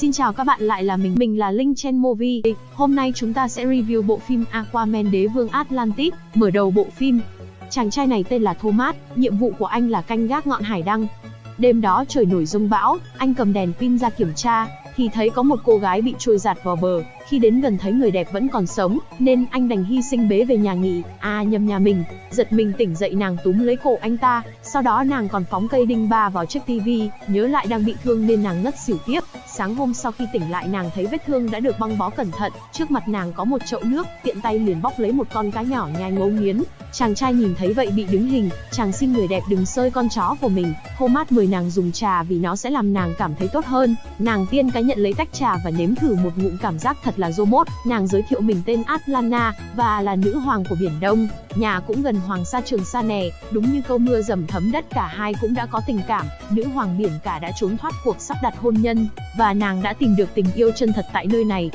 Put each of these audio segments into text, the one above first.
Xin chào các bạn lại là mình, mình là Linh Chen Movie. Hôm nay chúng ta sẽ review bộ phim Aquaman Đế Vương Atlantis. Mở đầu bộ phim, chàng trai này tên là Thomas, nhiệm vụ của anh là canh gác ngọn hải đăng. Đêm đó trời nổi rông bão, anh cầm đèn pin ra kiểm tra, thì thấy có một cô gái bị trôi giạt vào bờ. Khi đến gần thấy người đẹp vẫn còn sống, nên anh đành hy sinh bế về nhà nghỉ. À nhầm nhà mình, giật mình tỉnh dậy nàng túm lấy cổ anh ta, sau đó nàng còn phóng cây đinh ba vào chiếc tivi, nhớ lại đang bị thương nên nàng ngất xỉu tiếp. Sáng hôm sau khi tỉnh lại nàng thấy vết thương đã được băng bó cẩn thận, trước mặt nàng có một chậu nước, tiện tay liền bóc lấy một con cá nhỏ nhai ngấu nghiến. Chàng trai nhìn thấy vậy bị đứng hình, chàng xin người đẹp đừng sơi con chó của mình. Thomas mời nàng dùng trà vì nó sẽ làm nàng cảm thấy tốt hơn. Nàng tiên cá nhận lấy tách trà và nếm thử một ngụm cảm giác thật là Jomot, Nàng giới thiệu mình tên Atlana và là nữ hoàng của biển Đông. Nhà cũng gần Hoàng sa Trường Sa nè, đúng như câu mưa dầm thấm đất cả hai cũng đã có tình cảm. Nữ hoàng biển cả đã trốn thoát cuộc sắp đặt hôn nhân và nàng đã tìm được tình yêu chân thật tại nơi này.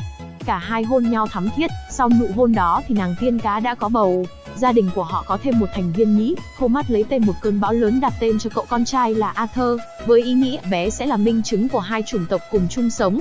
Cả hai hôn nhau thắm thiết, sau nụ hôn đó thì nàng tiên cá đã có bầu. Gia đình của họ có thêm một thành viên nhĩ, Thomas lấy tên một cơn bão lớn đặt tên cho cậu con trai là Arthur, với ý nghĩa bé sẽ là minh chứng của hai chủng tộc cùng chung sống.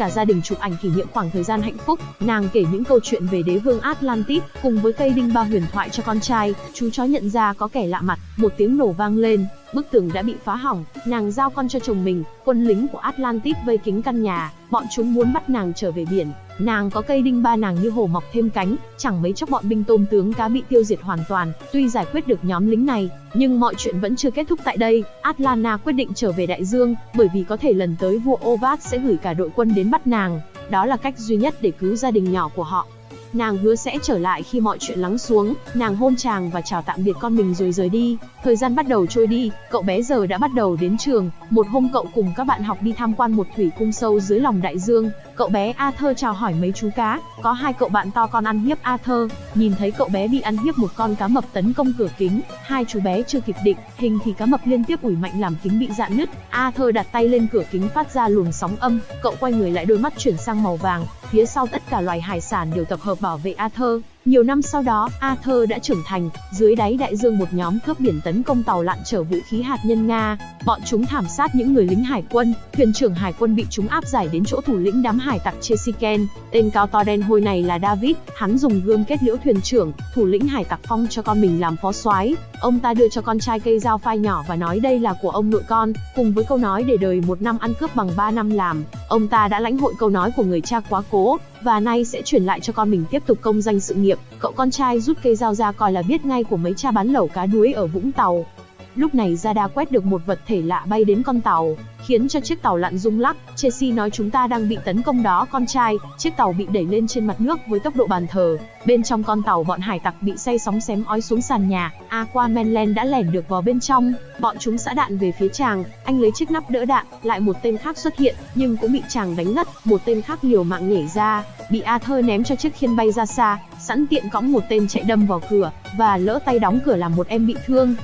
Cả gia đình chụp ảnh kỷ niệm khoảng thời gian hạnh phúc, nàng kể những câu chuyện về đế vương Atlantis, cùng với cây đinh ba huyền thoại cho con trai, chú chó nhận ra có kẻ lạ mặt, một tiếng nổ vang lên, bức tường đã bị phá hỏng, nàng giao con cho chồng mình, quân lính của Atlantis vây kính căn nhà, bọn chúng muốn bắt nàng trở về biển, nàng có cây đinh ba nàng như hổ mọc thêm cánh, chẳng mấy chốc bọn binh tôm tướng cá bị tiêu diệt hoàn toàn, tuy giải quyết được nhóm lính này, nhưng mọi chuyện vẫn chưa kết thúc tại đây, atlana quyết định trở về đại dương, bởi vì có thể lần tới vua Ovat sẽ gửi cả đội quân đến bắt nàng, đó là cách duy nhất để cứu gia đình nhỏ của họ. Nàng hứa sẽ trở lại khi mọi chuyện lắng xuống, nàng hôn chàng và chào tạm biệt con mình rồi rời đi. Thời gian bắt đầu trôi đi, cậu bé giờ đã bắt đầu đến trường. Một hôm cậu cùng các bạn học đi tham quan một thủy cung sâu dưới lòng đại dương. Cậu bé Arthur chào hỏi mấy chú cá, có hai cậu bạn to con ăn hiếp Arthur. Nhìn thấy cậu bé bị ăn hiếp một con cá mập tấn công cửa kính, hai chú bé chưa kịp định, hình thì cá mập liên tiếp ủi mạnh làm kính bị dạn nứt. Arthur đặt tay lên cửa kính phát ra luồng sóng âm, cậu quay người lại đôi mắt chuyển sang màu vàng, phía sau tất cả loài hải sản đều tập hợp bảo vệ Arthur. Nhiều năm sau đó, Arthur đã trưởng thành, dưới đáy đại dương một nhóm cướp biển tấn công tàu lặn chở vũ khí hạt nhân Nga. Bọn chúng thảm sát những người lính hải quân, thuyền trưởng hải quân bị chúng áp giải đến chỗ thủ lĩnh đám hải tặc Chesiken. Tên cao to đen hôi này là David, hắn dùng gươm kết liễu thuyền trưởng, thủ lĩnh hải tặc phong cho con mình làm phó soái. Ông ta đưa cho con trai cây dao phai nhỏ và nói đây là của ông nội con, cùng với câu nói để đời một năm ăn cướp bằng ba năm làm. Ông ta đã lãnh hội câu nói của người cha quá cố, và nay sẽ chuyển lại cho con mình tiếp tục công danh sự nghiệp. Cậu con trai rút cây dao ra coi là biết ngay của mấy cha bán lẩu cá đuối ở Vũng Tàu. Lúc này Zada quét được một vật thể lạ bay đến con tàu, khiến cho chiếc tàu lặn rung lắc. Chelsea nói chúng ta đang bị tấn công đó con trai, chiếc tàu bị đẩy lên trên mặt nước với tốc độ bàn thờ. Bên trong con tàu bọn hải tặc bị say sóng xém ói xuống sàn nhà, Aquaman Land đã lẻn được vào bên trong, bọn chúng xã đạn về phía chàng, anh lấy chiếc nắp đỡ đạn, lại một tên khác xuất hiện, nhưng cũng bị chàng đánh ngất, một tên khác liều mạng nhảy ra, bị Arthur ném cho chiếc khiên bay ra xa, sẵn tiện cõng một tên chạy đâm vào cửa, và lỡ tay đóng cửa làm một em bị thương.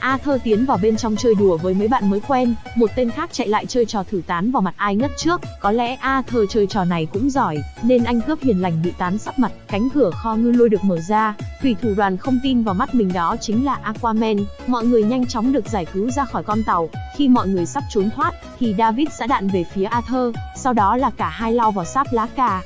Arthur tiến vào bên trong chơi đùa với mấy bạn mới quen, một tên khác chạy lại chơi trò thử tán vào mặt ai ngất trước, có lẽ Arthur chơi trò này cũng giỏi, nên anh cướp hiền lành bị tán sắp mặt, cánh cửa kho ngư lôi được mở ra, thủy thủ đoàn không tin vào mắt mình đó chính là Aquaman, mọi người nhanh chóng được giải cứu ra khỏi con tàu, khi mọi người sắp trốn thoát, thì David xã đạn về phía Arthur, sau đó là cả hai lao vào sáp lá cà,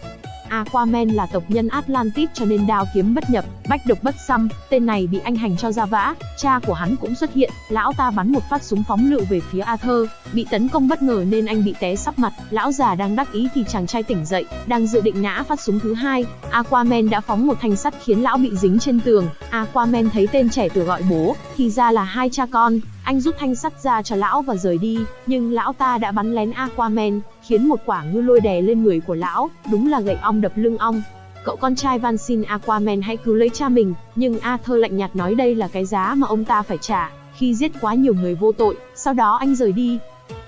Aquaman là tộc nhân Atlantis cho nên đao kiếm bất nhập, bách độc bất xăm, tên này bị anh hành cho ra vã, cha của hắn cũng xuất hiện, lão ta bắn một phát súng phóng lựu về phía Arthur, bị tấn công bất ngờ nên anh bị té sắp mặt, lão già đang đắc ý thì chàng trai tỉnh dậy, đang dự định nã phát súng thứ hai, Aquaman đã phóng một thanh sắt khiến lão bị dính trên tường, Aquaman thấy tên trẻ tuổi gọi bố, thì ra là hai cha con, anh rút thanh sắt ra cho lão và rời đi, nhưng lão ta đã bắn lén Aquaman, khiến một quả ngư lôi đè lên người của lão, đúng là gậy ong đập lưng ong. Cậu con trai van xin Aquaman hãy cứu lấy cha mình, nhưng Arthur lạnh nhạt nói đây là cái giá mà ông ta phải trả, khi giết quá nhiều người vô tội, sau đó anh rời đi.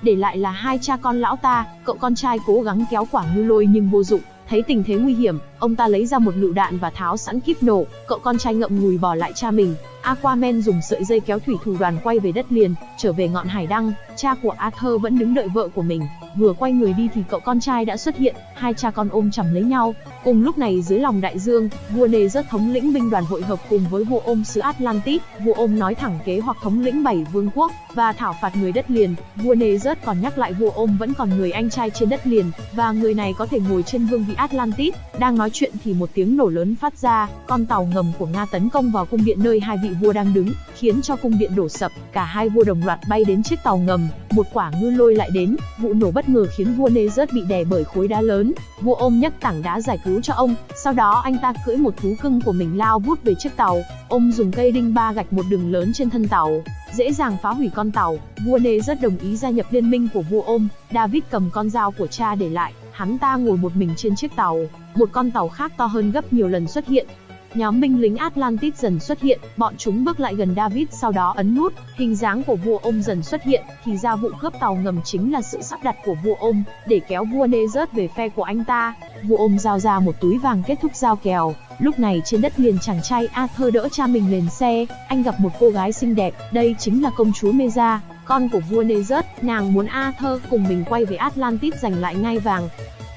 Để lại là hai cha con lão ta, cậu con trai cố gắng kéo quả ngư lôi nhưng vô dụng, thấy tình thế nguy hiểm, ông ta lấy ra một lựu đạn và tháo sẵn kíp nổ, cậu con trai ngậm ngùi bỏ lại cha mình. Aquaman dùng sợi dây kéo thủy thủ đoàn quay về đất liền, trở về ngọn hải đăng, cha của Arthur vẫn đứng đợi vợ của mình. Vừa quay người đi thì cậu con trai đã xuất hiện, hai cha con ôm chầm lấy nhau. Cùng lúc này dưới lòng đại dương, vua Nê rất thống lĩnh binh đoàn hội hợp cùng với vua ôm xứ Atlantis. Vua ôm nói thẳng kế hoặc thống lĩnh bảy vương quốc và thảo phạt người đất liền. Vua Nê rất còn nhắc lại vua ôm vẫn còn người anh trai trên đất liền và người này có thể ngồi trên vương vị Atlantis. Đang nói chuyện thì một tiếng nổ lớn phát ra, con tàu ngầm của Nga tấn công vào cung điện nơi hai vị vua đang đứng, khiến cho cung điện đổ sập. Cả hai vua đồng loạt bay đến chiếc tàu ngầm, một quả ngư lôi lại đến, vụ nổ bất ngờ khiến vua Nezert bị đè bởi khối đá lớn. Vua ôm nhấc tảng đá giải cứu cho ông, sau đó anh ta cưỡi một thú cưng của mình lao vút về chiếc tàu. Ông dùng cây đinh ba gạch một đường lớn trên thân tàu, dễ dàng phá hủy con tàu. Vua Nê rất đồng ý gia nhập liên minh của vua ôm. David cầm con dao của cha để lại, hắn ta ngồi một mình trên chiếc tàu. Một con tàu khác to hơn gấp nhiều lần xuất hiện, Nhóm binh lính Atlantis dần xuất hiện, bọn chúng bước lại gần David sau đó ấn nút, hình dáng của vua ôm dần xuất hiện, thì ra vụ cướp tàu ngầm chính là sự sắp đặt của vua ôm, để kéo vua Nezert về phe của anh ta. Vua ôm giao ra một túi vàng kết thúc giao kèo, lúc này trên đất liền chàng trai Arthur đỡ cha mình lên xe, anh gặp một cô gái xinh đẹp, đây chính là công chúa Meza, con của vua Nê rớt, nàng muốn Arthur cùng mình quay về Atlantis giành lại ngai vàng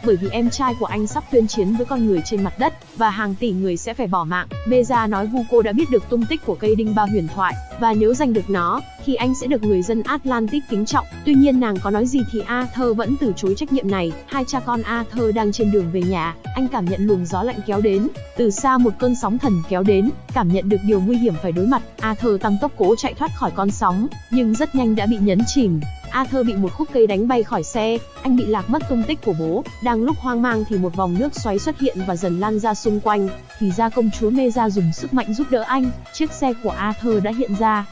bởi vì em trai của anh sắp tuyên chiến với con người trên mặt đất, và hàng tỷ người sẽ phải bỏ mạng. Beza nói Vuko đã biết được tung tích của cây đinh ba huyền thoại, và nếu giành được nó, thì anh sẽ được người dân Atlantic kính trọng. Tuy nhiên nàng có nói gì thì Arthur vẫn từ chối trách nhiệm này. Hai cha con Arthur đang trên đường về nhà, anh cảm nhận luồng gió lạnh kéo đến. Từ xa một cơn sóng thần kéo đến, cảm nhận được điều nguy hiểm phải đối mặt. Arthur tăng tốc cố chạy thoát khỏi con sóng, nhưng rất nhanh đã bị nhấn chìm. Arthur bị một khúc cây đánh bay khỏi xe, anh bị lạc mất tung tích của bố. Đang lúc hoang mang thì một vòng nước xoáy xuất hiện và dần lan ra xung quanh. Thì ra công chúa Meza dùng sức mạnh giúp đỡ anh, chiếc xe của Arthur đã hiện ra.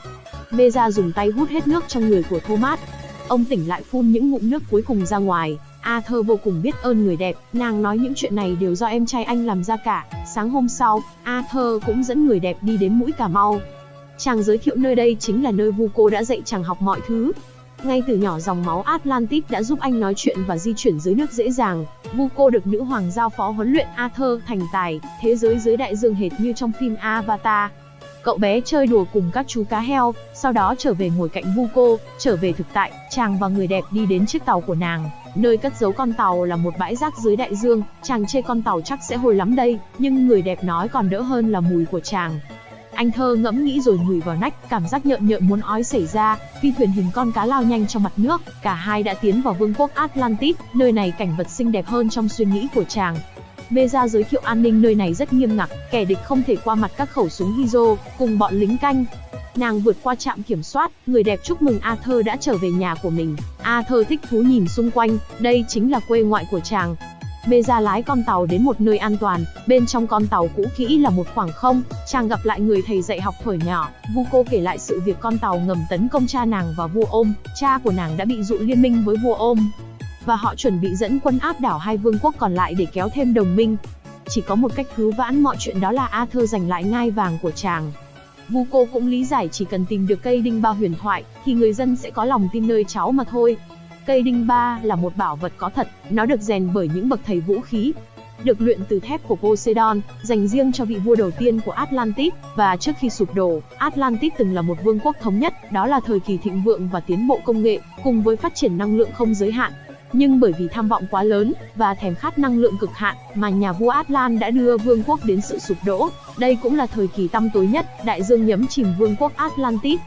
Meza dùng tay hút hết nước trong người của Thomas. Ông tỉnh lại phun những ngụm nước cuối cùng ra ngoài. Arthur vô cùng biết ơn người đẹp, nàng nói những chuyện này đều do em trai anh làm ra cả. Sáng hôm sau, Arthur cũng dẫn người đẹp đi đến mũi Cà Mau. Chàng giới thiệu nơi đây chính là nơi Vuko đã dạy chàng học mọi thứ, ngay từ nhỏ dòng máu Atlantis đã giúp anh nói chuyện và di chuyển dưới nước dễ dàng. Vuko được nữ hoàng giao phó huấn luyện Arthur thành tài, thế giới dưới đại dương hệt như trong phim Avatar. Cậu bé chơi đùa cùng các chú cá heo, sau đó trở về ngồi cạnh Vuko, trở về thực tại, chàng và người đẹp đi đến chiếc tàu của nàng. Nơi cất giấu con tàu là một bãi rác dưới đại dương, chàng chê con tàu chắc sẽ hồi lắm đây, nhưng người đẹp nói còn đỡ hơn là mùi của chàng. Anh thơ ngẫm nghĩ rồi ngửi vào nách, cảm giác nhợn nhợn muốn ói xảy ra, phi thuyền hình con cá lao nhanh trong mặt nước, cả hai đã tiến vào vương quốc Atlantis, nơi này cảnh vật xinh đẹp hơn trong suy nghĩ của chàng. Meza giới thiệu an ninh nơi này rất nghiêm ngặt, kẻ địch không thể qua mặt các khẩu súng Hizo, cùng bọn lính canh. Nàng vượt qua trạm kiểm soát, người đẹp chúc mừng Arthur đã trở về nhà của mình. Arthur thích thú nhìn xung quanh, đây chính là quê ngoại của chàng, Meza lái con tàu đến một nơi an toàn, bên trong con tàu cũ kỹ là một khoảng không, chàng gặp lại người thầy dạy học thuở nhỏ, Vuko kể lại sự việc con tàu ngầm tấn công cha nàng và vua ôm, cha của nàng đã bị dụ liên minh với vua ôm. Và họ chuẩn bị dẫn quân áp đảo hai vương quốc còn lại để kéo thêm đồng minh. Chỉ có một cách cứu vãn mọi chuyện đó là Arthur giành lại ngai vàng của chàng. Vuko cũng lý giải chỉ cần tìm được cây đinh ba huyền thoại, thì người dân sẽ có lòng tin nơi cháu mà thôi. Cây đinh ba là một bảo vật có thật, nó được rèn bởi những bậc thầy vũ khí, được luyện từ thép của Poseidon, dành riêng cho vị vua đầu tiên của Atlantis, và trước khi sụp đổ, Atlantis từng là một vương quốc thống nhất, đó là thời kỳ thịnh vượng và tiến bộ công nghệ, cùng với phát triển năng lượng không giới hạn. Nhưng bởi vì tham vọng quá lớn và thèm khát năng lượng cực hạn mà nhà vua Atlan đã đưa vương quốc đến sự sụp đổ. Đây cũng là thời kỳ tăm tối nhất, đại dương nhấm chìm vương quốc Atlantis,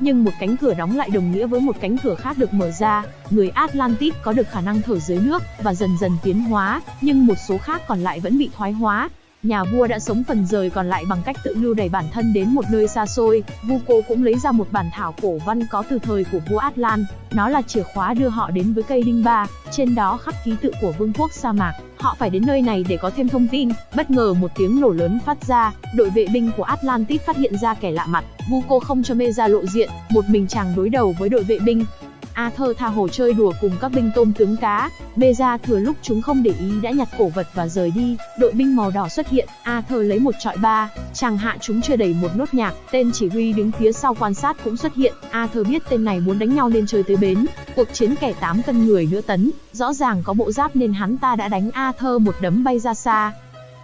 nhưng một cánh cửa đóng lại đồng nghĩa với một cánh cửa khác được mở ra. Người Atlantis có được khả năng thở dưới nước và dần dần tiến hóa, nhưng một số khác còn lại vẫn bị thoái hóa. Nhà vua đã sống phần rời còn lại bằng cách tự lưu đẩy bản thân đến một nơi xa xôi. Vuko cũng lấy ra một bản thảo cổ văn có từ thời của vua Atlan. Nó là chìa khóa đưa họ đến với cây đinh ba, trên đó khắc ký tự của vương quốc sa mạc. Họ phải đến nơi này để có thêm thông tin. Bất ngờ một tiếng nổ lớn phát ra, đội vệ binh của Atlantis phát hiện ra kẻ lạ mặt. Vuko không cho Meza lộ diện, một mình chàng đối đầu với đội vệ binh. Arthur tha hồ chơi đùa cùng các binh tôm tướng cá. Beza thừa lúc chúng không để ý đã nhặt cổ vật và rời đi. Đội binh màu đỏ xuất hiện, Arthur lấy một trọi ba, chàng hạ chúng chưa đầy một nốt nhạc. Tên chỉ huy đứng phía sau quan sát cũng xuất hiện. Arthur biết tên này muốn đánh nhau nên chơi tới bến. Cuộc chiến kẻ 8 cân người nữa tấn, rõ ràng có bộ giáp nên hắn ta đã đánh Arthur một đấm bay ra xa.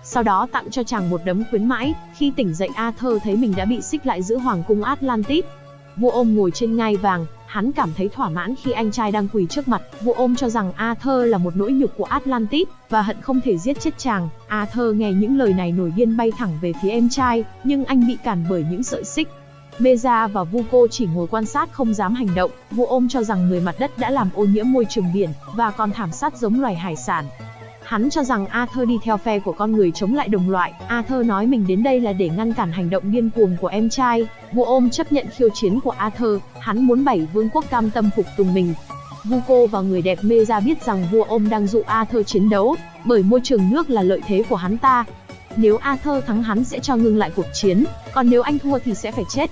sau đó tặng cho chàng một đấm khuyến mãi, khi tỉnh dậy Arthur thấy mình đã bị xích lại giữa hoàng cung Atlantis. Vua ôm ngồi trên ngai vàng, hắn cảm thấy thỏa mãn khi anh trai đang quỳ trước mặt. Vua ôm cho rằng Arthur là một nỗi nhục của Atlantis, và hận không thể giết chết chàng. Arthur nghe những lời này nổi điên bay thẳng về phía em trai, nhưng anh bị cản bởi những sợi xích. Meza và Vuko chỉ ngồi quan sát không dám hành động, vua ôm cho rằng người mặt đất đã làm ô nhiễm môi trường biển, và còn thảm sát giống loài hải sản. Hắn cho rằng Arthur đi theo phe của con người chống lại đồng loại. Arthur nói mình đến đây là để ngăn cản hành động điên cuồng của em trai. Vua ôm chấp nhận khiêu chiến của Arthur, hắn muốn bảy vương quốc cam tâm phục tùng mình. Vuko và người đẹp mê ra biết rằng vua ôm đang dụ Arthur chiến đấu, bởi môi trường nước là lợi thế của hắn ta. Nếu Arthur thắng hắn sẽ cho ngưng lại cuộc chiến, còn nếu anh thua thì sẽ phải chết.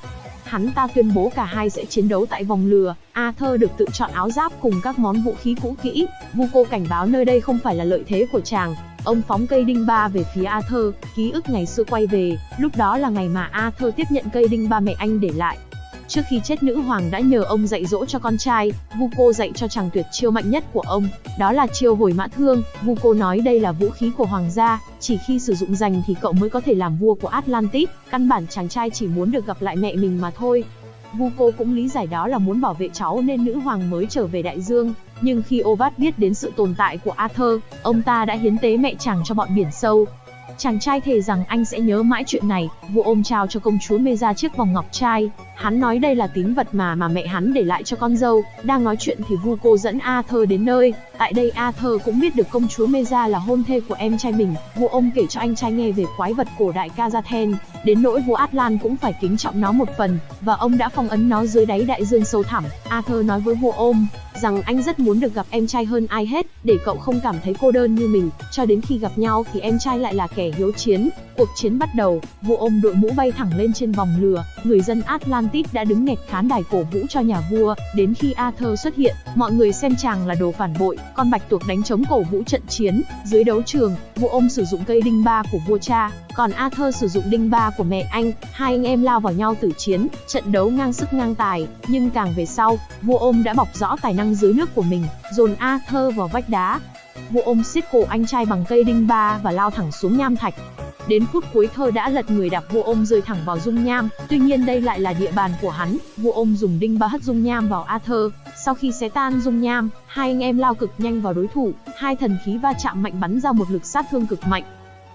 Hắn ta tuyên bố cả hai sẽ chiến đấu tại vòng lừa, Arthur được tự chọn áo giáp cùng các món vũ khí cũ kỹ. Vuko cảnh báo nơi đây không phải là lợi thế của chàng. Ông phóng cây đinh ba về phía Arthur, ký ức ngày xưa quay về, lúc đó là ngày mà Arthur tiếp nhận cây đinh ba mẹ anh để lại. Trước khi chết nữ hoàng đã nhờ ông dạy dỗ cho con trai, Vuko dạy cho chàng tuyệt chiêu mạnh nhất của ông, đó là chiêu hồi mã thương. Vuko nói đây là vũ khí của hoàng gia, chỉ khi sử dụng dành thì cậu mới có thể làm vua của Atlantis, căn bản chàng trai chỉ muốn được gặp lại mẹ mình mà thôi. Vuko cũng lý giải đó là muốn bảo vệ cháu nên nữ hoàng mới trở về đại dương, nhưng khi Ovat biết đến sự tồn tại của Arthur, ông ta đã hiến tế mẹ chàng cho bọn biển sâu, Chàng trai thề rằng anh sẽ nhớ mãi chuyện này, vua ôm trao cho công chúa mê ra chiếc vòng ngọc trai. Hắn nói đây là tín vật mà mà mẹ hắn để lại cho con dâu. Đang nói chuyện thì vu cô dẫn Arthur đến nơi. Tại đây Arthur cũng biết được công chúa Meza là hôn thê của em trai mình. Vua ông kể cho anh trai nghe về quái vật cổ đại Kazathen. Đến nỗi vua Atlan cũng phải kính trọng nó một phần, và ông đã phong ấn nó dưới đáy đại dương sâu thẳm. Arthur nói với vua ôm, rằng anh rất muốn được gặp em trai hơn ai hết, để cậu không cảm thấy cô đơn như mình, cho đến khi gặp nhau thì em trai lại là kẻ hiếu chiến. Cuộc chiến bắt đầu, vua ôm đội mũ bay thẳng lên trên vòng lửa, người dân Atlantis đã đứng nghẹt khán đài cổ vũ cho nhà vua, đến khi Arthur xuất hiện, mọi người xem chàng là đồ phản bội, con bạch tuộc đánh chống cổ vũ trận chiến, dưới đấu trường, vua ôm sử dụng cây đinh ba của vua cha, còn Arthur sử dụng đinh ba của mẹ anh, hai anh em lao vào nhau tử chiến, trận đấu ngang sức ngang tài, nhưng càng về sau, vua ôm đã bọc rõ tài năng dưới nước của mình, dồn Arthur vào vách đá. Vua ôm siết cổ anh trai bằng cây đinh ba và lao thẳng xuống nham thạch. Đến phút cuối thơ đã lật người đạp vua ôm rơi thẳng vào dung nham, tuy nhiên đây lại là địa bàn của hắn, vua ôm dùng đinh ba hất dung nham vào Arthur. Sau khi xé tan dung nham, hai anh em lao cực nhanh vào đối thủ, hai thần khí va chạm mạnh bắn ra một lực sát thương cực mạnh.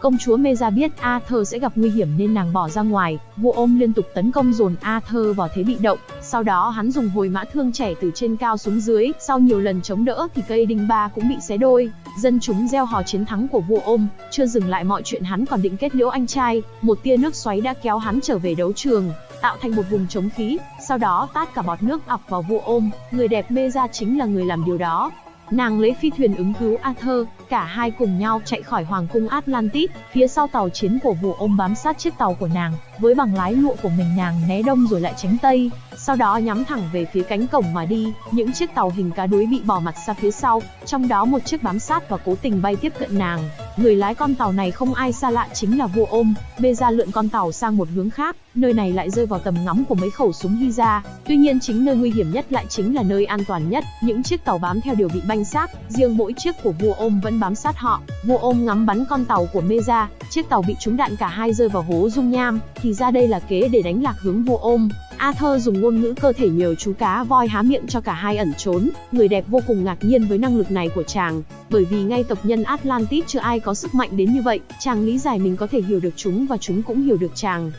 Công chúa Meza biết Arthur sẽ gặp nguy hiểm nên nàng bỏ ra ngoài, vua ôm liên tục tấn công dồn Arthur vào thế bị động, sau đó hắn dùng hồi mã thương trẻ từ trên cao xuống dưới, sau nhiều lần chống đỡ thì cây đinh ba cũng bị xé đôi. Dân chúng gieo hò chiến thắng của vua ôm, chưa dừng lại mọi chuyện hắn còn định kết liễu anh trai, một tia nước xoáy đã kéo hắn trở về đấu trường, tạo thành một vùng chống khí, sau đó tát cả bọt nước ập vào vua ôm, người đẹp Meza chính là người làm điều đó. Nàng lấy phi thuyền ứng cứu Arthur, cả hai cùng nhau chạy khỏi hoàng cung Atlantis, phía sau tàu chiến của vua ôm bám sát chiếc tàu của nàng, với bằng lái lụa của mình nàng né đông rồi lại tránh tây, sau đó nhắm thẳng về phía cánh cổng mà đi, những chiếc tàu hình cá đuối bị bỏ mặt ra phía sau, trong đó một chiếc bám sát và cố tình bay tiếp cận nàng. Người lái con tàu này không ai xa lạ chính là vua ôm, bê ra lượn con tàu sang một hướng khác, nơi này lại rơi vào tầm ngắm của mấy khẩu súng Hiza. Tuy nhiên chính nơi nguy hiểm nhất lại chính là nơi an toàn nhất, những chiếc tàu bám theo đều bị banh xác, riêng mỗi chiếc của vua ôm vẫn bám sát họ. Vua ôm ngắm bắn con tàu của Meza, chiếc tàu bị trúng đạn cả hai rơi vào hố dung nham, thì ra đây là kế để đánh lạc hướng vua ôm. Arthur dùng ngôn ngữ cơ thể nhờ chú cá voi há miệng cho cả hai ẩn trốn. Người đẹp vô cùng ngạc nhiên với năng lực này của chàng, bởi vì ngay tộc nhân Atlantis chưa ai có sức mạnh đến như vậy. Chàng lý giải mình có thể hiểu được chúng và chúng cũng hiểu được chàng.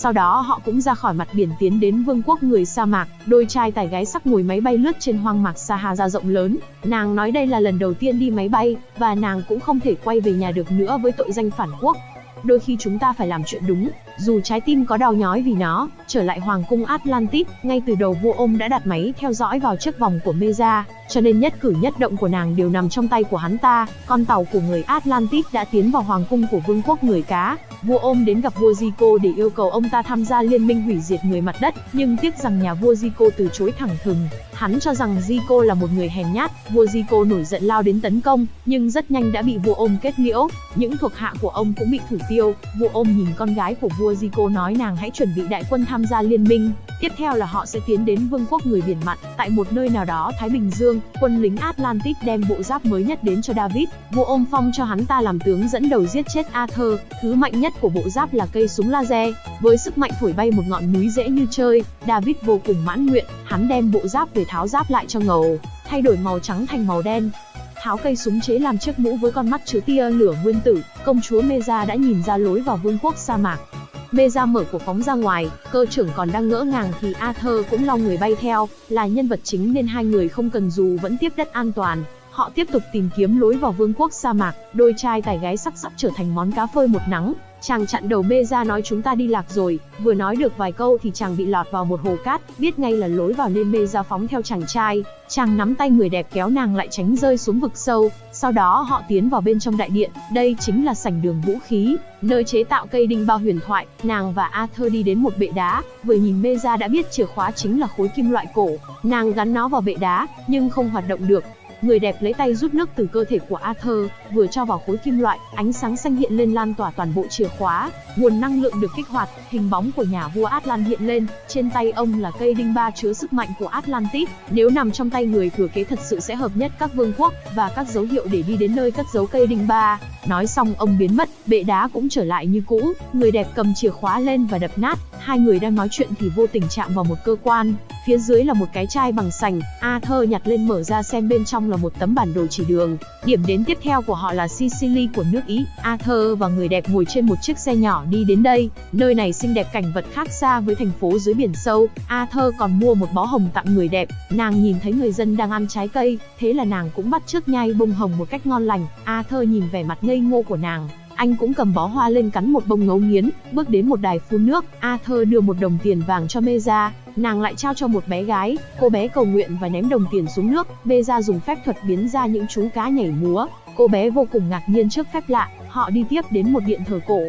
Sau đó họ cũng ra khỏi mặt biển tiến đến vương quốc người sa mạc, đôi trai tài gái sắc ngồi máy bay lướt trên hoang mạc Sahara rộng lớn. Nàng nói đây là lần đầu tiên đi máy bay, và nàng cũng không thể quay về nhà được nữa với tội danh phản quốc. Đôi khi chúng ta phải làm chuyện đúng, dù trái tim có đau nhói vì nó. Trở lại hoàng cung Atlantis, ngay từ đầu vua ôm đã đặt máy theo dõi vào chiếc vòng của Meza, cho nên nhất cử nhất động của nàng đều nằm trong tay của hắn ta. Con tàu của người Atlantis đã tiến vào hoàng cung của vương quốc người cá, vua ôm đến gặp vua Zico để yêu cầu ông ta tham gia liên minh hủy diệt người mặt đất, nhưng tiếc rằng nhà vua Zico từ chối thẳng thừng. Hắn cho rằng Zico là một người hèn nhát, vua Zico nổi giận lao đến tấn công, nhưng rất nhanh đã bị vua ôm kết liễu. Những thuộc hạ của ông cũng bị thủ tiêu. Vua ôm nhìn con gái của vua Zico nói nàng hãy chuẩn bị đại quân tham gia liên minh. Tiếp theo là họ sẽ tiến đến vương quốc người biển mặn, tại một nơi nào đó Thái Bình Dương, quân lính Atlantis đem bộ giáp mới nhất đến cho David. Vua ôm phong cho hắn ta làm tướng dẫn đầu giết chết Arthur, thứ mạnh nhất của bộ giáp là cây súng laser, với sức mạnh thổi bay một ngọn núi dễ như chơi, David vô cùng mãn nguyện, hắn đem bộ giáp về tháo giáp lại cho ngầu, thay đổi màu trắng thành màu đen. Tháo cây súng chế làm chiếc mũ với con mắt chứa tia lửa nguyên tử, công chúa Meza đã nhìn ra lối vào vương quốc sa mạc. Meza mở cuộc phóng ra ngoài, cơ trưởng còn đang ngỡ ngàng thì Arthur cũng long người bay theo, là nhân vật chính nên hai người không cần dù vẫn tiếp đất an toàn, Họ tiếp tục tìm kiếm lối vào vương quốc sa mạc, đôi trai tài gái sắc sắp trở thành món cá phơi một nắng. Chàng chặn đầu bê ra nói chúng ta đi lạc rồi, vừa nói được vài câu thì chàng bị lọt vào một hồ cát, biết ngay là lối vào nên bê ra phóng theo chàng trai. Chàng nắm tay người đẹp kéo nàng lại tránh rơi xuống vực sâu, sau đó họ tiến vào bên trong đại điện, đây chính là sảnh đường vũ khí, nơi chế tạo cây đinh bao huyền thoại. Nàng và Arthur đi đến một bệ đá, vừa nhìn bê ra đã biết chìa khóa chính là khối kim loại cổ. Nàng gắn nó vào bệ đá, nhưng không hoạt động được, Người đẹp lấy tay rút nước từ cơ thể của Arthur, vừa cho vào khối kim loại, ánh sáng xanh hiện lên lan tỏa toàn bộ chìa khóa, nguồn năng lượng được kích hoạt, hình bóng của nhà vua Atlan hiện lên, trên tay ông là cây đinh ba chứa sức mạnh của Atlantis, nếu nằm trong tay người thừa kế thật sự sẽ hợp nhất các vương quốc và các dấu hiệu để đi đến nơi cất giấu cây đinh ba. Nói xong ông biến mất, bệ đá cũng trở lại như cũ, người đẹp cầm chìa khóa lên và đập nát, hai người đang nói chuyện thì vô tình chạm vào một cơ quan, phía dưới là một cái chai bằng sành, Arthur nhặt lên mở ra xem bên trong là một tấm bản đồ chỉ đường. Điểm đến tiếp theo của họ là Sicily của nước Ý. Arthur và người đẹp ngồi trên một chiếc xe nhỏ đi đến đây. Nơi này xinh đẹp cảnh vật khác xa với thành phố dưới biển sâu. Arthur còn mua một bó hồng tặng người đẹp. Nàng nhìn thấy người dân đang ăn trái cây, thế là nàng cũng bắt chước nhai bông hồng một cách ngon lành. Arthur nhìn vẻ mặt ngây ngô của nàng, anh cũng cầm bó hoa lên cắn một bông ngấu nghiến, bước đến một đài phun nước, Arthur đưa một đồng tiền vàng cho Meza, nàng lại trao cho một bé gái, cô bé cầu nguyện và ném đồng tiền xuống nước, Meza dùng phép thuật biến ra những chú cá nhảy múa, cô bé vô cùng ngạc nhiên trước phép lạ, họ đi tiếp đến một điện thờ cổ,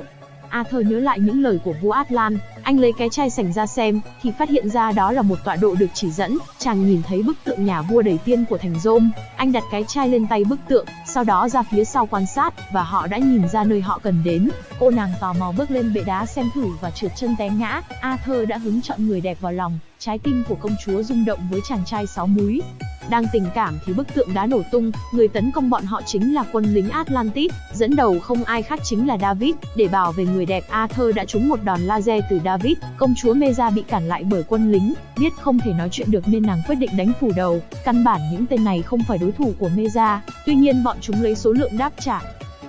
À Arthur nhớ lại những lời của vua Atlan, anh lấy cái chai sành ra xem, thì phát hiện ra đó là một tọa độ được chỉ dẫn, chàng nhìn thấy bức tượng nhà vua đầy tiên của thành Rome, anh đặt cái chai lên tay bức tượng, sau đó ra phía sau quan sát, và họ đã nhìn ra nơi họ cần đến. Cô nàng tò mò bước lên bệ đá xem thử và trượt chân té ngã, Arthur đã hứng chọn người đẹp vào lòng, trái tim của công chúa rung động với chàng trai sáu múi. Đang tình cảm thì bức tượng đá nổ tung, người tấn công bọn họ chính là quân lính Atlantis, dẫn đầu không ai khác chính là David, để bảo vệ người đẹp Arthur đã trúng một đòn laser từ David, công chúa Meza bị cản lại bởi quân lính, biết không thể nói chuyện được nên nàng quyết định đánh phủ đầu, căn bản những tên này không phải đối thủ của Meza, tuy nhiên bọn chúng lấy số lượng đáp trả,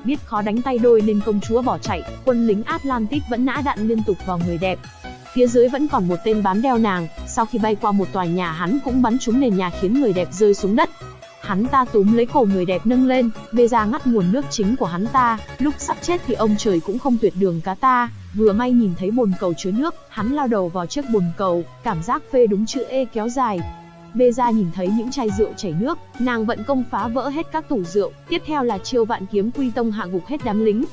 biết khó đánh tay đôi nên công chúa bỏ chạy, quân lính Atlantis vẫn nã đạn liên tục vào người đẹp, Phía dưới vẫn còn một tên bám đeo nàng, sau khi bay qua một tòa nhà hắn cũng bắn trúng nền nhà khiến người đẹp rơi xuống đất. Hắn ta túm lấy cổ người đẹp nâng lên, bê ra ngắt nguồn nước chính của hắn ta, lúc sắp chết thì ông trời cũng không tuyệt đường cá ta, vừa may nhìn thấy bồn cầu chứa nước, hắn lao đầu vào chiếc bồn cầu, cảm giác phê đúng chữ E kéo dài, Bê ra nhìn thấy những chai rượu chảy nước, nàng vận công phá vỡ hết các tủ rượu, tiếp theo là chiêu vạn kiếm quy tông hạ gục hết đám lính,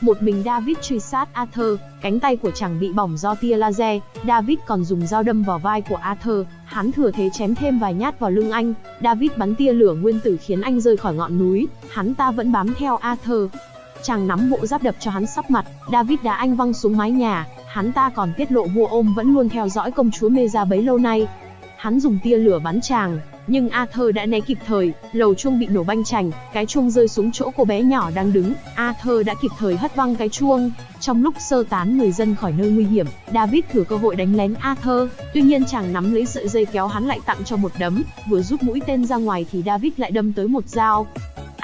một mình David truy sát Arthur, cánh tay của chàng bị bỏng do tia laser, David còn dùng dao đâm vào vai của Arthur, hắn thừa thế chém thêm vài nhát vào lưng anh, David bắn tia lửa nguyên tử khiến anh rơi khỏi ngọn núi, hắn ta vẫn bám theo Arthur. Chàng nắm bộ giáp đập cho hắn sắp mặt, David đá anh văng xuống mái nhà, hắn ta còn tiết lộ vua ôm vẫn luôn theo dõi công chúa Meza bấy lâu nay. Hắn dùng tia lửa bắn chàng, nhưng Arthur đã né kịp thời, lầu chuông bị nổ banh chành, cái chuông rơi xuống chỗ cô bé nhỏ đang đứng, Arthur đã kịp thời hất văng cái chuông. Trong lúc sơ tán người dân khỏi nơi nguy hiểm, David thừa cơ hội đánh lén Arthur, tuy nhiên chàng nắm lấy sợi dây kéo hắn lại tặng cho một đấm, vừa rút mũi tên ra ngoài thì David lại đâm tới một dao.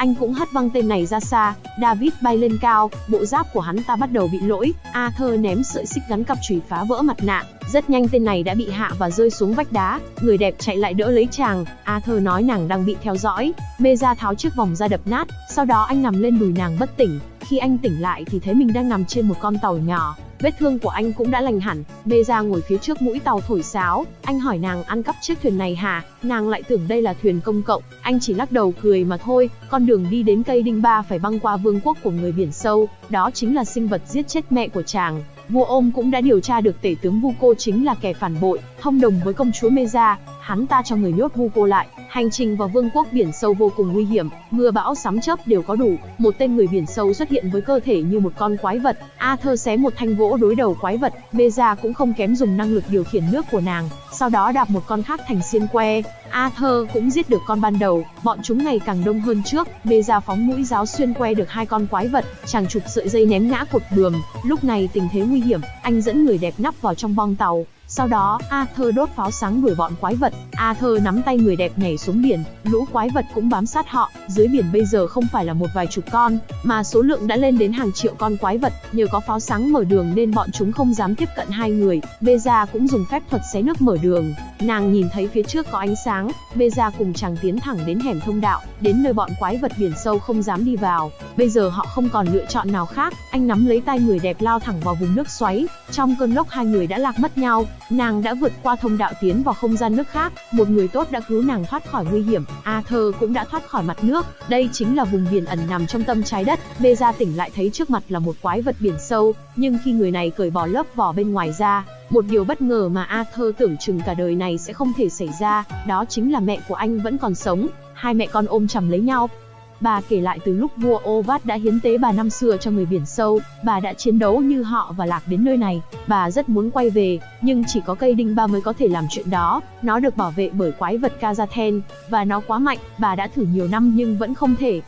Anh cũng hất văng tên này ra xa, David bay lên cao, bộ giáp của hắn ta bắt đầu bị lỗi, Arthur ném sợi xích gắn cặp chùy phá vỡ mặt nạ, rất nhanh tên này đã bị hạ và rơi xuống vách đá, người đẹp chạy lại đỡ lấy chàng, Arthur nói nàng đang bị theo dõi, mê ra tháo chiếc vòng ra đập nát, sau đó anh nằm lên đùi nàng bất tỉnh, khi anh tỉnh lại thì thấy mình đang nằm trên một con tàu nhỏ, vết thương của anh cũng đã lành hẳn. Bê ra ngồi phía trước mũi tàu thổi sáo, anh hỏi nàng ăn cắp chiếc thuyền này hả? Nàng lại tưởng đây là thuyền công cộng, anh chỉ lắc đầu cười mà thôi, con đường đi đến cây đinh ba phải băng qua vương quốc của người biển sâu, đó chính là sinh vật giết chết mẹ của chàng. Vua ôm cũng đã điều tra được tể tướng Vu Cô chính là kẻ phản bội, thông đồng với công chúa Meza, hắn ta cho người nhốt Vu Cô lại, hành trình vào vương quốc biển sâu vô cùng nguy hiểm, mưa bão sấm chớp đều có đủ, một tên người biển sâu xuất hiện với cơ thể như một con quái vật, Arthur xé một thanh gỗ đối đầu quái vật, Meza cũng không kém dùng năng lực điều khiển nước của nàng, sau đó đạp một con khác thành xiên que, Arthur cũng giết được con ban đầu, bọn chúng ngày càng đông hơn trước, Bê ra phóng mũi giáo xuyên que được hai con quái vật, chàng chụp sợi dây ném ngã cột bườm, lúc này tình thế nguy hiểm, anh dẫn người đẹp nắp vào trong bong tàu, sau đó, Arthur đốt pháo sáng đuổi bọn quái vật, Arthur nắm tay người đẹp nhảy xuống biển, lũ quái vật cũng bám sát họ, dưới biển bây giờ không phải là một vài chục con, mà số lượng đã lên đến hàng triệu con quái vật, nhờ có pháo sáng mở đường nên bọn chúng không dám tiếp cận hai người, Beza cũng dùng phép thuật xé nước mở đường, nàng nhìn thấy phía trước có ánh sáng, Beza cùng chàng tiến thẳng đến hẻm thông đạo, đến nơi bọn quái vật biển sâu không dám đi vào, bây giờ họ không còn lựa chọn nào khác, anh nắm lấy tay người đẹp lao thẳng vào vùng nước xoáy, trong cơn lốc hai người đã lạc mất nhau, Nàng đã vượt qua thông đạo tiến vào không gian nước khác, một người tốt đã cứu nàng thoát khỏi nguy hiểm, Arthur cũng đã thoát khỏi mặt nước. Đây chính là vùng biển ẩn nằm trong tâm trái đất. Bê ra tỉnh lại thấy trước mặt là một quái vật biển sâu, nhưng khi người này cởi bỏ lớp vỏ bên ngoài ra, một điều bất ngờ mà Arthur tưởng chừng cả đời này sẽ không thể xảy ra, đó chính là mẹ của anh vẫn còn sống. Hai mẹ con ôm chầm lấy nhau, Bà kể lại từ lúc vua Ovat đã hiến tế bà năm xưa cho người biển sâu, bà đã chiến đấu như họ và lạc đến nơi này. Bà rất muốn quay về, nhưng chỉ có cây đinh ba mới có thể làm chuyện đó. Nó được bảo vệ bởi quái vật Kazaten, và nó quá mạnh, bà đã thử nhiều năm nhưng vẫn không thể.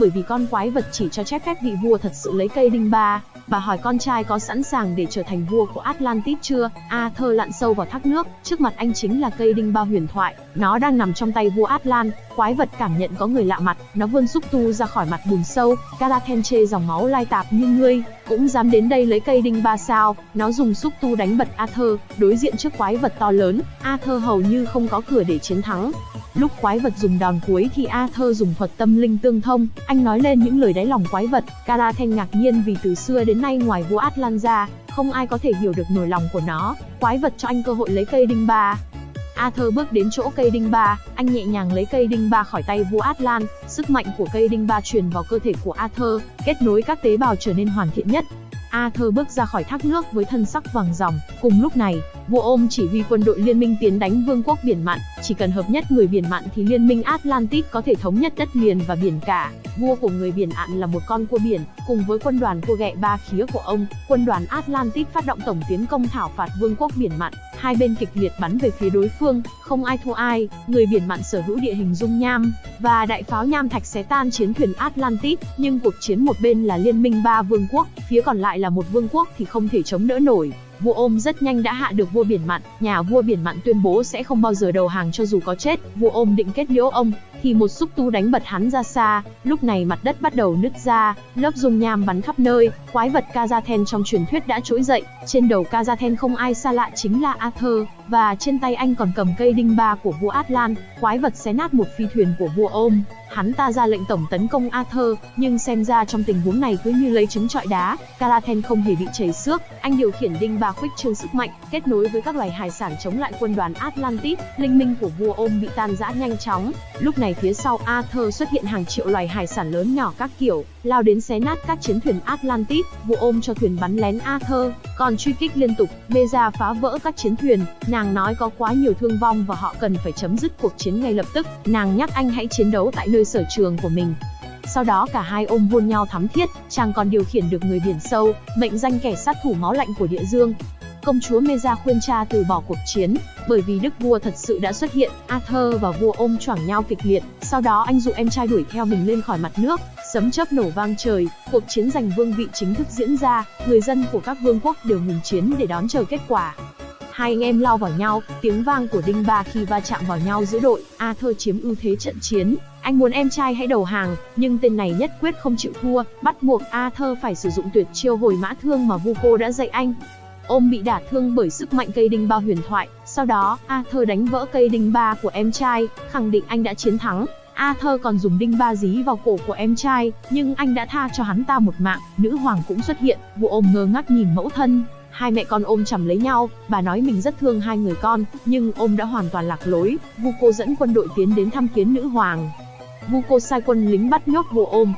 Bởi vì con quái vật chỉ cho phép phép vị vua thật sự lấy cây đinh ba, Bà hỏi con trai có sẵn sàng để trở thành vua của Atlantis chưa? Arthur lặn sâu vào thác nước, trước mặt anh chính là cây đinh ba huyền thoại. Nó đang nằm trong tay vua Atlan. Quái vật cảm nhận có người lạ mặt, nó vươn xúc tu ra khỏi mặt bùn sâu. Galathen chê dòng máu lai tạp như ngươi, cũng dám đến đây lấy cây đinh ba sao. Nó dùng xúc tu đánh bật Arthur, đối diện trước quái vật to lớn. Arthur hầu như không có cửa để chiến thắng. Lúc quái vật dùng đòn cuối thì Arthur dùng thuật tâm linh tương thông, anh nói lên những lời đáy lòng quái vật. Galathen ngạc nhiên vì từ xưa đến nay ngoài vua Atlan ra, không ai có thể hiểu được nỗi lòng của nó. Quái vật cho anh cơ hội lấy cây đinh ba. Arthur bước đến chỗ cây đinh ba, anh nhẹ nhàng lấy cây đinh ba khỏi tay vua Atlan, sức mạnh của cây đinh ba truyền vào cơ thể của Arthur, kết nối các tế bào trở nên hoàn thiện nhất. Arthur bước ra khỏi thác nước với thân sắc vàng ròng. Cùng lúc này, vua ôm chỉ huy quân đội liên minh tiến đánh vương quốc biển mặn. Chỉ cần hợp nhất người biển mặn thì liên minh Atlantic có thể thống nhất đất liền và biển cả. Vua của người biển ạn là một con cua biển, cùng với quân đoàn cua ghẹ ba khía của ông, quân đoàn Atlantic phát động tổng tiến công thảo phạt vương quốc biển mặn. Hai bên kịch liệt bắn về phía đối phương, không ai thua ai. Người biển mặn sở hữu địa hình dung nham và đại pháo nham thạch xé tan chiến thuyền Atlantis, nhưng cuộc chiến một bên là liên minh ba vương quốc, phía còn lại là một vương quốc thì không thể chống đỡ nổi. Vua ôm rất nhanh đã hạ được vua biển mặn, nhà vua biển mặn tuyên bố sẽ không bao giờ đầu hàng cho dù có chết. Vua ôm định kết liễu ông, thì một xúc tu đánh bật hắn ra xa. Lúc này mặt đất bắt đầu nứt ra, lớp dung nham bắn khắp nơi. Quái vật Kazaten trong truyền thuyết đã trỗi dậy. Trên đầu Kazaten không ai xa lạ chính là Arthur, và trên tay anh còn cầm cây đinh ba của vua Atlan. Quái vật xé nát một phi thuyền của vua ôm. Hắn ta ra lệnh tổng tấn công Arthur, nhưng xem ra trong tình huống này cứ như lấy trứng trọi đá. Kazaten không hề bị chảy xước, anh điều khiển đinh ba khuếch trương sức mạnh, kết nối với các loài hải sản chống lại quân đoàn Atlantis. Linh minh của vua ôm bị tan rã nhanh chóng. Lúc này phía sau Arthur xuất hiện hàng triệu loài hải sản lớn nhỏ các kiểu, lao đến xé nát các chiến thuyền Atlantis. vụ ôm cho thuyền bắn lén Arthur, còn truy kích liên tục. Meza phá vỡ các chiến thuyền, nàng nói có quá nhiều thương vong và họ cần phải chấm dứt cuộc chiến ngay lập tức. Nàng nhắc anh hãy chiến đấu tại nơi sở trường của mình. Sau đó cả hai ôm hôn nhau thắm thiết, chàng còn điều khiển được người biển sâu, mệnh danh kẻ sát thủ máu lạnh của địa dương. Công chúa Meza khuyên cha từ bỏ cuộc chiến, bởi vì đức vua thật sự đã xuất hiện, Arthur và vua ôm choảng nhau kịch liệt, sau đó anh dụ em trai đuổi theo mình lên khỏi mặt nước, sấm chớp nổ vang trời, cuộc chiến giành vương vị chính thức diễn ra, người dân của các vương quốc đều ngừng chiến để đón chờ kết quả. Hai anh em lao vào nhau, tiếng vang của đinh ba khi va chạm vào nhau giữa đội, Arthur chiếm ưu thế trận chiến. Anh muốn em trai hãy đầu hàng, nhưng tên này nhất quyết không chịu thua, bắt buộc Arthur phải sử dụng tuyệt chiêu hồi mã thương mà Vuko đã dạy anh. Ôm bị đả thương bởi sức mạnh cây đinh ba huyền thoại, sau đó, Arthur đánh vỡ cây đinh ba của em trai, khẳng định anh đã chiến thắng. Arthur còn dùng đinh ba dí vào cổ của em trai, nhưng anh đã tha cho hắn ta một mạng. Nữ hoàng cũng xuất hiện, vụ ôm ngơ ngác nhìn mẫu thân, Hai mẹ con ôm chầm lấy nhau, bà nói mình rất thương hai người con, nhưng ôm đã hoàn toàn lạc lối. Vuko dẫn quân đội tiến đến thăm kiến nữ hoàng. Vuko sai quân lính bắt nhốt vua ôm,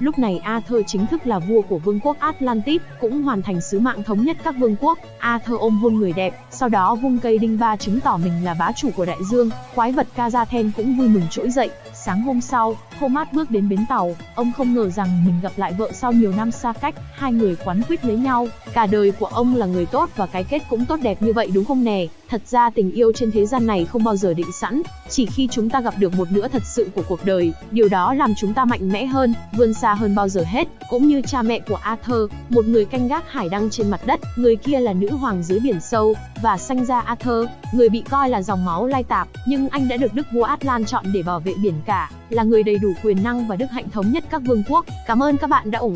Lúc này Arthur chính thức là vua của vương quốc Atlantis, cũng hoàn thành sứ mạng thống nhất các vương quốc. Arthur ôm hôn người đẹp, sau đó vung cây đinh ba chứng tỏ mình là bá chủ của đại dương. Quái vật Kazathen cũng vui mừng trỗi dậy. Sáng hôm sau, Thomas bước đến bến tàu, ông không ngờ rằng mình gặp lại vợ sau nhiều năm xa cách, hai người quán quýt lấy nhau. Cả đời của ông là người tốt và cái kết cũng tốt đẹp như vậy đúng không nè? Thật ra tình yêu trên thế gian này không bao giờ định sẵn, chỉ khi chúng ta gặp được một nửa thật sự của cuộc đời, điều đó làm chúng ta mạnh mẽ hơn, vươn xa hơn bao giờ hết, cũng như cha mẹ của Arthur, một người canh gác hải đăng trên mặt đất, người kia là nữ hoàng dưới biển sâu, và sanh ra Arthur, người bị coi là dòng máu lai tạp, nhưng anh đã được đức vua Atlan chọn để bảo vệ biển cả, là người đầy đủ quyền năng và đức hạnh thống nhất các vương quốc. Cảm ơn các bạn đã ủng